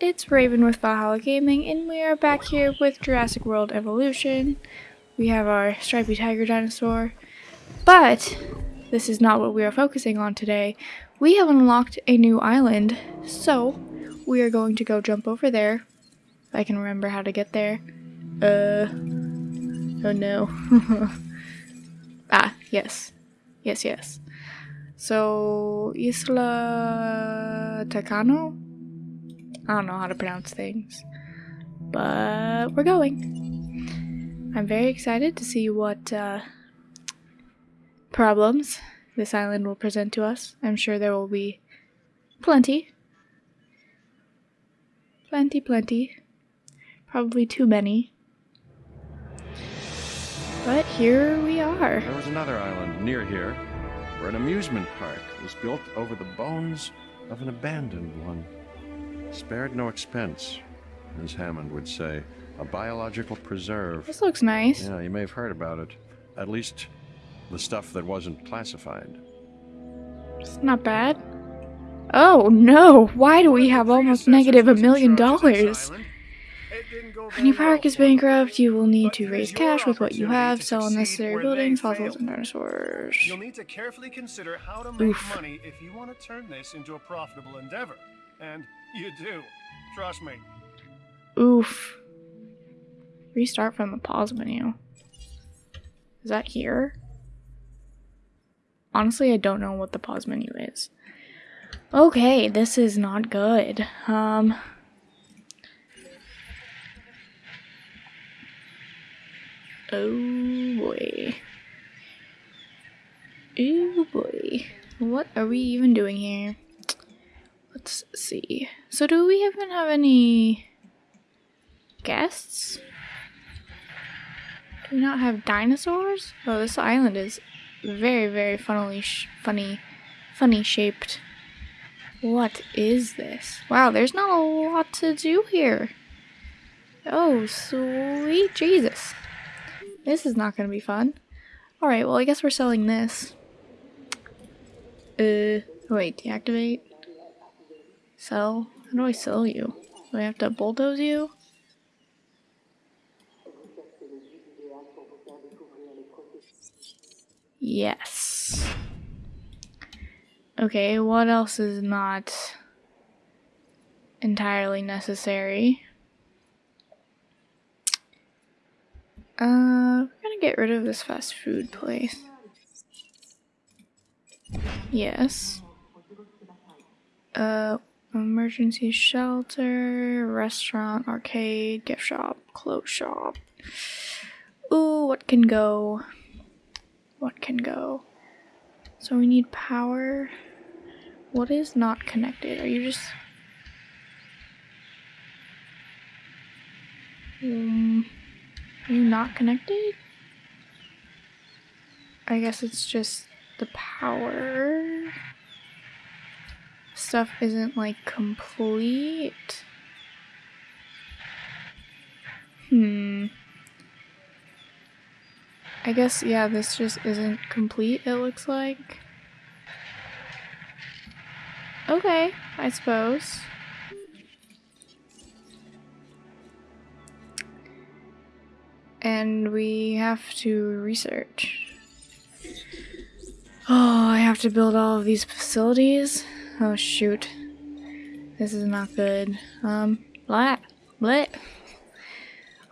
it's Raven with Valhalla Gaming, and we are back here with Jurassic World Evolution. We have our stripy tiger dinosaur, but this is not what we are focusing on today. We have unlocked a new island, so we are going to go jump over there. If I can remember how to get there. Uh, oh no. ah, yes. Yes, yes. So, Isla Tacano? I don't know how to pronounce things. But we're going. I'm very excited to see what uh, problems this island will present to us. I'm sure there will be plenty. Plenty, plenty. Probably too many. But here we are. There was another island near here where an amusement park was built over the bones of an abandoned one. Spared no expense, as Hammond would say. A biological preserve. This looks nice. Yeah, you may have heard about it. At least the stuff that wasn't classified. It's not bad. Oh no! Why do we have almost negative a million dollars? When your park is bankrupt, you will need to raise cash with what you have, sell unnecessary buildings, fossils, and dinosaurs. You'll need to carefully consider how to make Oof. money if you want to turn this into a profitable endeavor. And you do. Trust me. Oof. Restart from the pause menu. Is that here? Honestly, I don't know what the pause menu is. Okay, this is not good. Um. Oh boy. Oh boy. What are we even doing here? Let's see. So do we even have any guests? Do we not have dinosaurs? Oh, this island is very, very funnily funny, funny shaped. What is this? Wow, there's not a lot to do here. Oh, sweet Jesus. This is not going to be fun. Alright, well, I guess we're selling this. Uh, wait, deactivate? Sell? How do I sell you? Do I have to bulldoze you? Yes. Okay, what else is not entirely necessary? Uh, we're gonna get rid of this fast food place. Yes. Uh, emergency shelter, restaurant, arcade, gift shop, clothes shop. Ooh, what can go? What can go? So we need power. What is not connected? Are you just... Um, are you not connected? I guess it's just the power stuff isn't like complete. Hmm. I guess, yeah, this just isn't complete, it looks like. Okay, I suppose. And we have to research. Oh, I have to build all of these facilities? Oh shoot. This is not good. Um, blah, blah.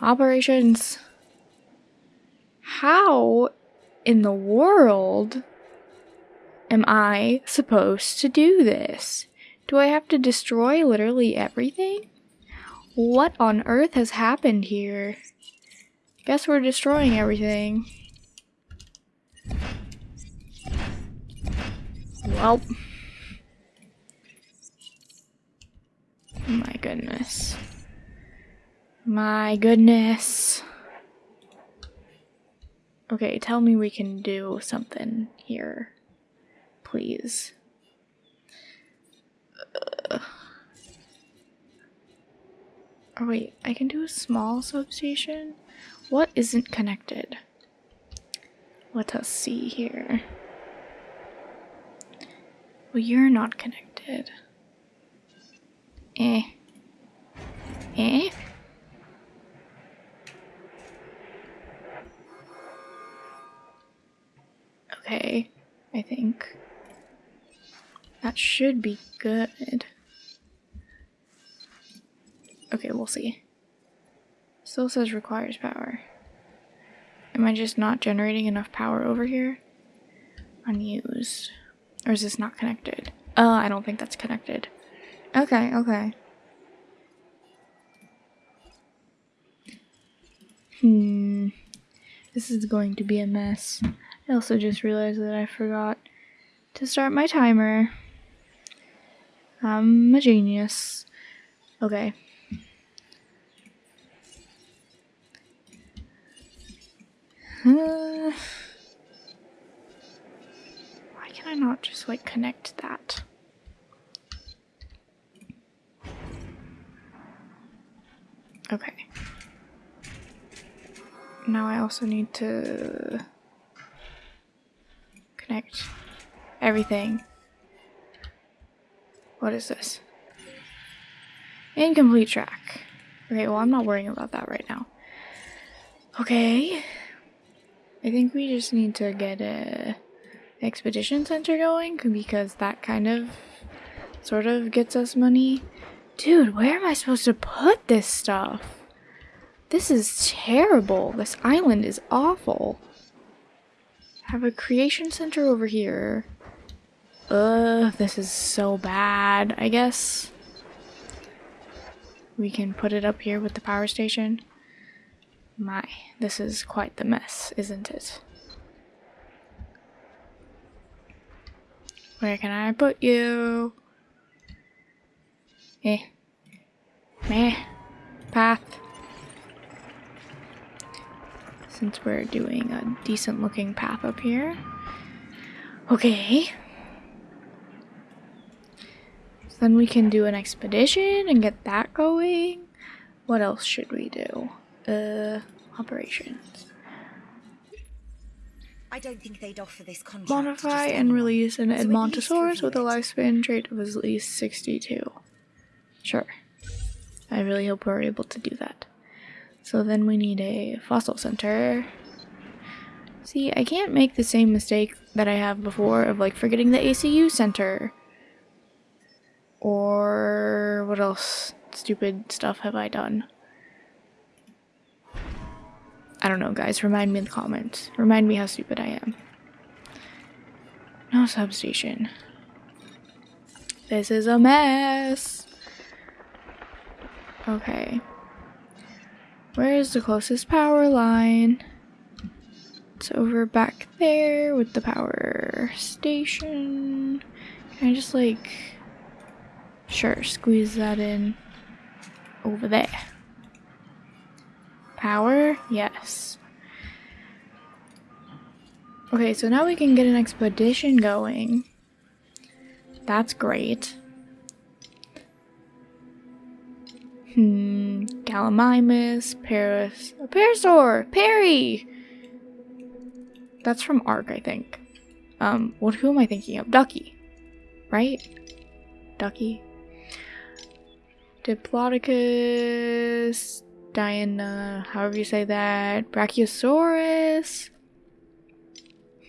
Operations. How in the world am I supposed to do this? Do I have to destroy literally everything? What on earth has happened here? Guess we're destroying everything. Well. My goodness. My goodness. Okay, tell me we can do something here. Please. Ugh. Oh wait, I can do a small substation? What isn't connected? Let us see here. Well, you're not connected. Eh. Eh? Okay, I think. That should be good. Okay, we'll see. Still says requires power. Am I just not generating enough power over here? Unused. Or is this not connected? Oh, I don't think that's connected. Okay, okay. Hmm. This is going to be a mess. I also just realized that I forgot to start my timer. I'm a genius. Okay. Uh, why can I not just like connect that? Okay. Now I also need to connect everything. What is this? Incomplete track. Okay, well I'm not worrying about that right now. Okay. I think we just need to get a expedition center going because that kind of sort of gets us money. Dude, where am I supposed to put this stuff? This is terrible. This island is awful. Have a creation center over here. Ugh, this is so bad. I guess we can put it up here with the power station. My, this is quite the mess, isn't it? Where can I put you? Eh. Meh. Path. Since we're doing a decent looking path up here. Okay. So then we can do an expedition and get that going. What else should we do? Uh, operations. I don't think they'd offer this contract. Modify and release an So Edmontosaurus with a lifespan trait of at least 62. Sure. I really hope we're able to do that. So then we need a fossil center. See, I can't make the same mistake that I have before of like forgetting the ACU center. Or what else stupid stuff have I done? I don't know, guys. Remind me in the comments. Remind me how stupid I am. No substation. This is a mess. Okay. Where is the closest power line? It's over back there with the power station. Can I just like. Sure, squeeze that in over there. Power? Yes. Okay, so now we can get an expedition going. That's great. Hmm, Gallimimus, Paris, a Parasaur, Perry! That's from Ark, I think. Um, what, who am I thinking of? Ducky, right? Ducky. Diplodocus, Diana, however you say that, Brachiosaurus.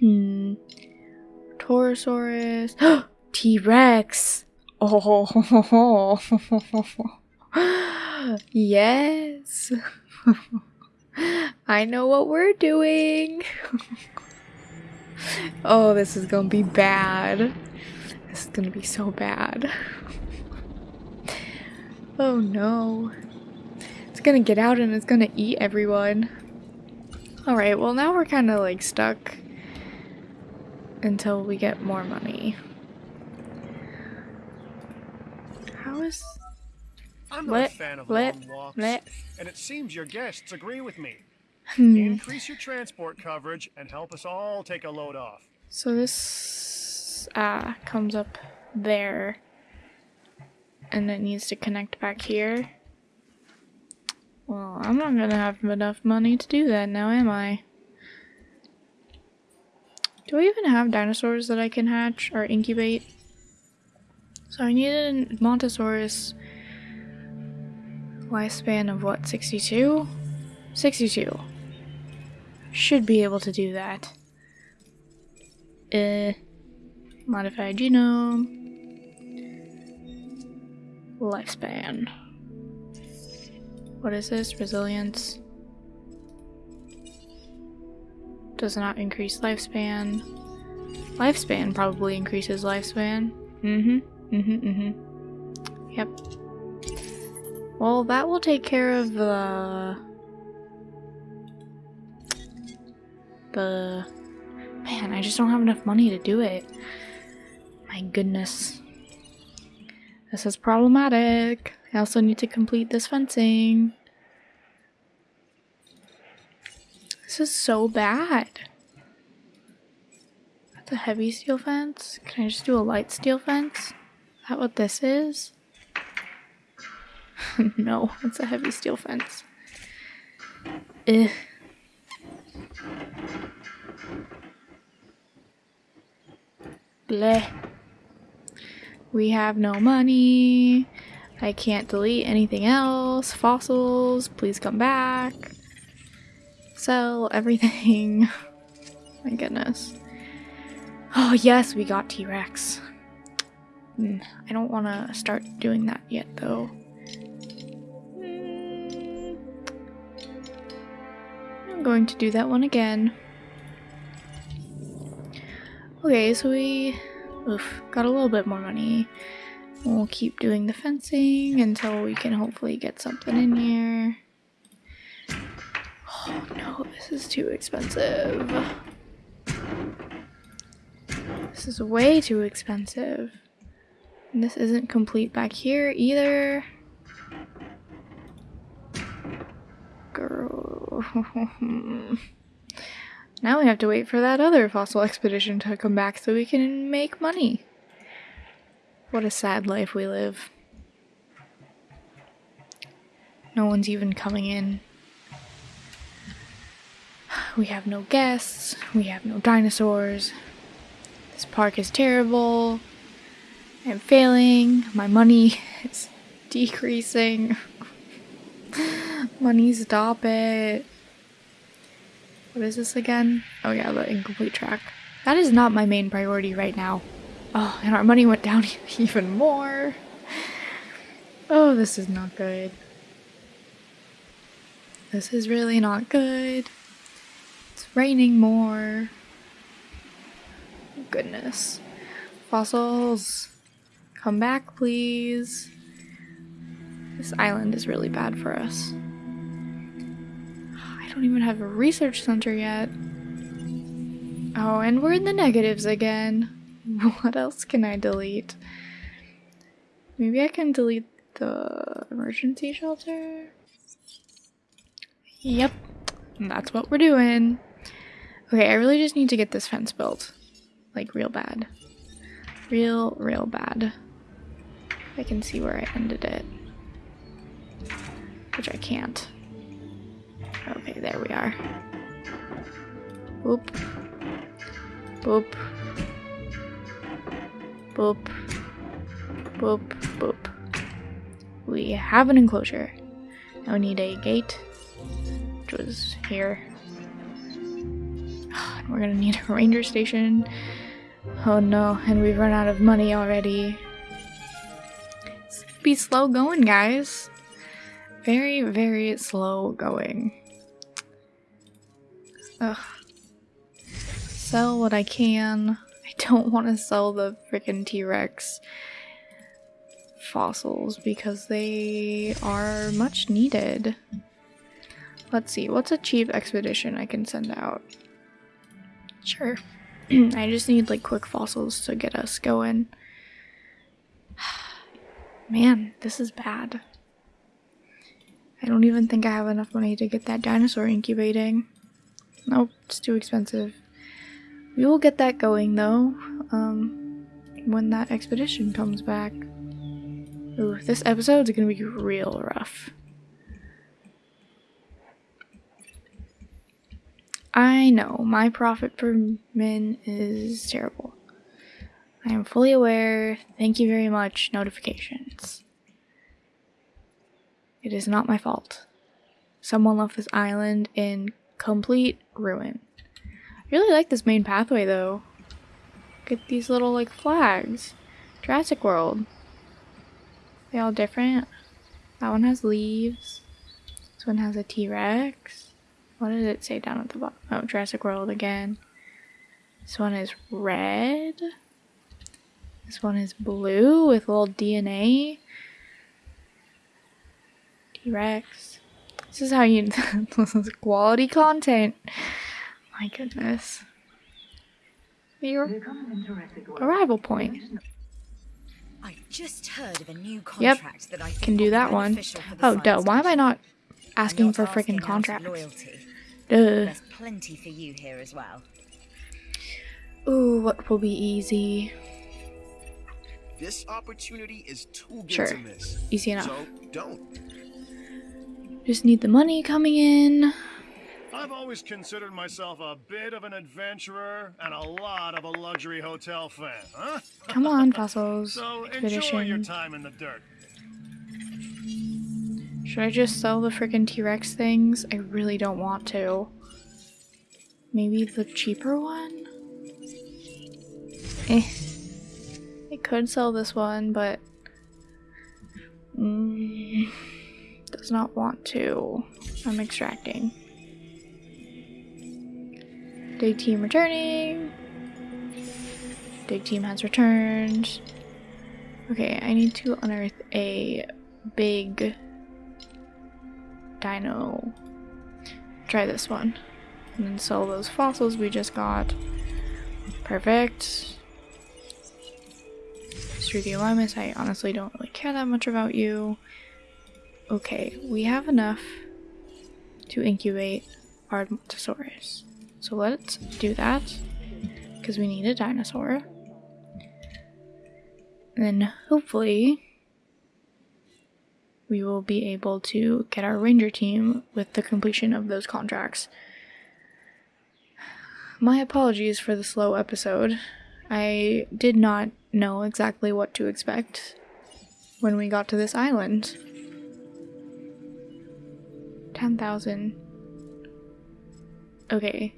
Hmm. Torosaurus. T Rex. Oh. yes. I know what we're doing. oh, this is gonna be bad. This is gonna be so bad. oh no. It's gonna get out and it's gonna eat everyone. Alright, well now we're kind of like stuck until we get more money. How is... I'm not a fan of long walks, and it seems your guests agree with me. Hmm. Increase your transport coverage and help us all take a load off. So this uh, comes up there and it needs to connect back here. Well, I'm not gonna have enough money to do that now, am I? Do I even have dinosaurs that I can hatch or incubate? So I need a Montosaurus Lifespan of what, 62? 62. Should be able to do that. Uh, modified genome. Lifespan. What is this? Resilience. Does not increase lifespan. Lifespan probably increases lifespan. Mm-hmm. Mm-hmm. Mm-hmm. Yep. Well, that will take care of the... The... Man, I just don't have enough money to do it. My goodness. This is problematic. I also need to complete this fencing. This is so bad. That's a heavy steel fence. Can I just do a light steel fence? Is that what this is? no, it's a heavy steel fence. Ugh. Bleh. We have no money. I can't delete anything else. Fossils, please come back. Sell everything. My goodness. Oh yes, we got T-Rex. Mm, I don't want to start doing that yet though. Going to do that one again. Okay, so we oof, got a little bit more money. We'll keep doing the fencing until we can hopefully get something in here. Oh no, this is too expensive. This is way too expensive. And this isn't complete back here either. Girl. now we have to wait for that other fossil expedition to come back so we can make money. What a sad life we live. No one's even coming in. We have no guests. We have no dinosaurs. This park is terrible. I'm failing. My money is decreasing. money, stop it. What is this again? Oh yeah, the incomplete track. That is not my main priority right now. Oh, and our money went down even more. Oh, this is not good. This is really not good. It's raining more. Goodness. Fossils. Come back, please. This island is really bad for us. I don't even have a research center yet. Oh, and we're in the negatives again. What else can I delete? Maybe I can delete the emergency shelter? Yep, that's what we're doing. Okay, I really just need to get this fence built. Like, real bad. Real, real bad. I can see where I ended it. Which I can't. Okay, there we are. Boop. Boop. Boop. Boop. Boop. We have an enclosure. Now we need a gate, which was here. We're gonna need a ranger station. Oh no, and we've run out of money already. Be slow going, guys. Very, very slow going. Ugh. Sell what I can. I don't want to sell the freaking T-Rex fossils because they are much needed. Let's see, what's a cheap expedition I can send out? Sure. I just need like quick fossils to get us going. Man, this is bad. I don't even think I have enough money to get that dinosaur incubating. Nope, it's too expensive. We will get that going though, um, when that expedition comes back. Ooh, this episode's gonna be real rough. I know, my profit per min is terrible. I am fully aware. Thank you very much, notifications. It is not my fault. Someone left this island in complete ruin. I really like this main pathway though. Look at these little like flags. Jurassic World. They all different. That one has leaves. This one has a T-Rex. What did it say down at the bottom? Oh, Jurassic World again. This one is red. This one is blue with little DNA. T-Rex. This is how you, this is quality content. My goodness. Your arrival point. I just heard of a new contract that I Can do that one. beneficial Oh, duh. Why am I not asking not for asking freaking out contracts? Loyalty. Duh. There's plenty for you here as well. Ooh, what will be easy? This opportunity is too good Sure. to miss. Easy enough. So don't. Just need the money coming in. I've always considered myself a bit of an adventurer and a lot of a luxury hotel fan, huh? Come on, fossils. So enjoy your time in the dirt. Should I just sell the freaking T-Rex things? I really don't want to. Maybe the cheaper one? Eh. I could sell this one, but... Mm, does not want to. I'm extracting. Dig team returning. Dig team has returned. Okay, I need to unearth a big dino. Try this one. And then sell those fossils we just got. Perfect. Struthiomimus, I honestly don't really care that much about you. Okay, we have enough to incubate our Edmontosaurus. So let's do that. Because we need a dinosaur. And then hopefully we will be able to get our ranger team with the completion of those contracts. My apologies for the slow episode. I did not know exactly what to expect when we got to this island. 10,000. Okay,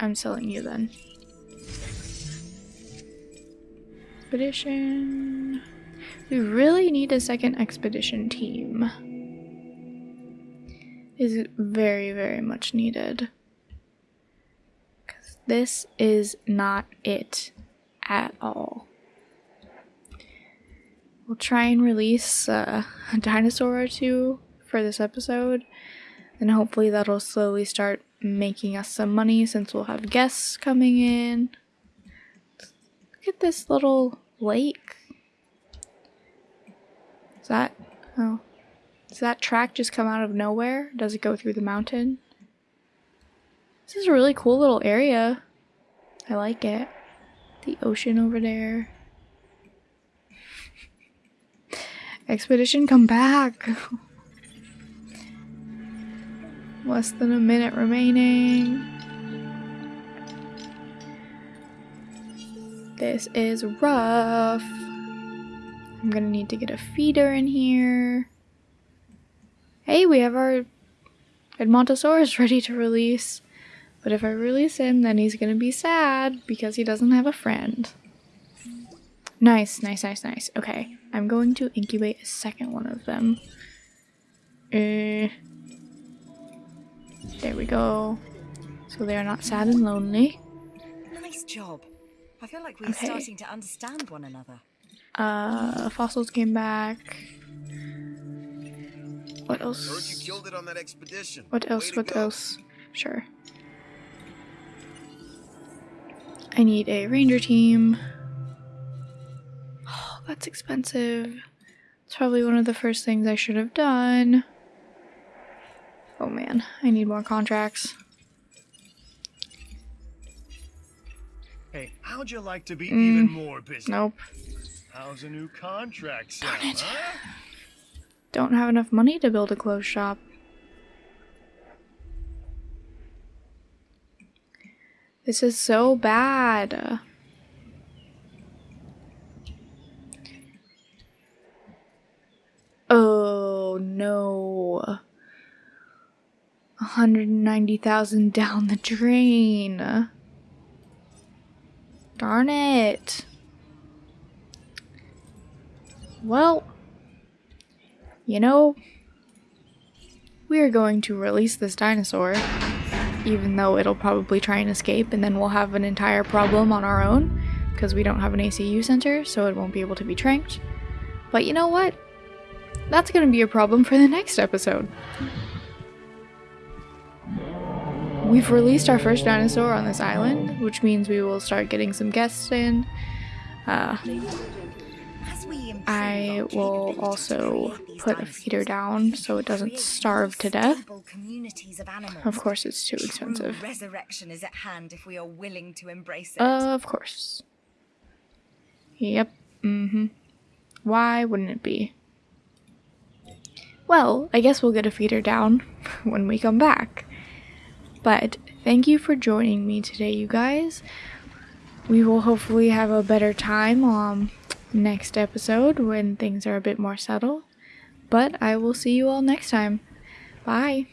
I'm selling you then. Expedition. We really need a second expedition team. Is very, very much needed. Because this is not it at all. We'll try and release uh, a dinosaur or two for this episode, and hopefully that'll slowly start making us some money since we'll have guests coming in. Look at this little lake. Is that oh does that track just come out of nowhere? Does it go through the mountain? This is a really cool little area. I like it. The ocean over there. Expedition come back. Less than a minute remaining. This is rough. I'm gonna need to get a feeder in here. Hey, we have our Edmontosaurus ready to release. But if I release him, then he's gonna be sad because he doesn't have a friend. Nice, nice, nice, nice. Okay, I'm going to incubate a second one of them. Uh, there we go. So they're not sad and lonely. Nice job. I feel like we're Okay. starting to understand one another. Uh, fossils came back. What Heard you else? killed it on that expedition. What else? to What else? Sure. I need a ranger team. Oh, that's expensive. It's probably one of the first things I should have done. Oh man, I need more contracts. Hey, how'd you like to be Mm. even more busy? Nope. How's a new contract sound, Darn it. huh? Don't have enough money to build a clothes shop. This is so bad. Oh no. 190,000 down the drain. Darn it. Well, you know, we are going to release this dinosaur, even though it'll probably try and escape, and then we'll have an entire problem on our own because we don't have an ACU center, so it won't be able to be tranked. But you know what? That's going to be a problem for the next episode. We've released our first dinosaur on this island, which means we will start getting some guests in. Uh, As we improve I will also put a feeder down so it doesn't starve to death. of, course, it's too expensive. resurrection is at hand if we are willing to embrace it. Of course. Yep. Mm-hmm. Why wouldn't it be? Well, I guess we'll get a feeder down when we come back. But thank you for joining me today, you guys. We will hopefully have a better time um next episode when things are a bit more settled. But I will see you all next time. Bye.